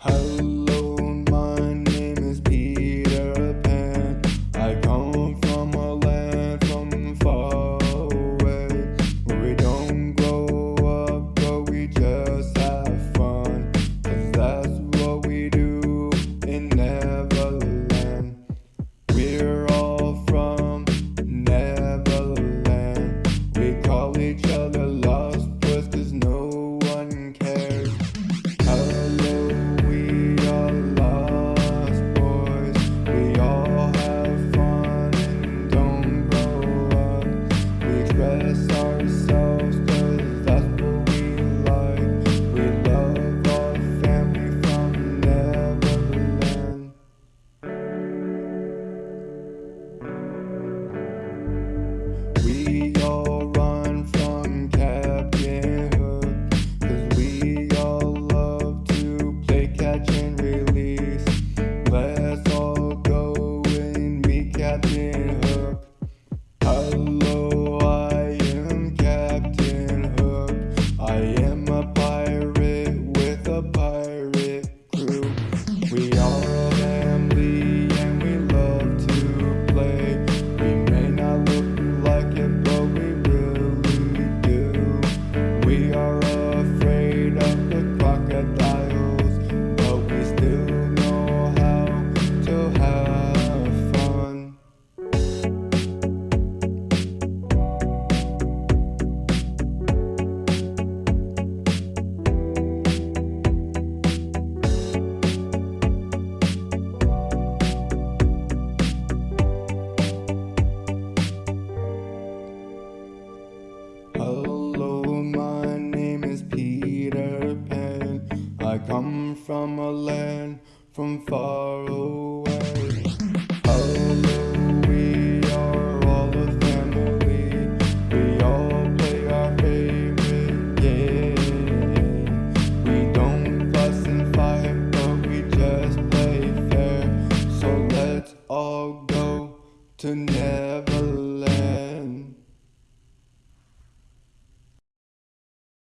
home. come from a land from far away.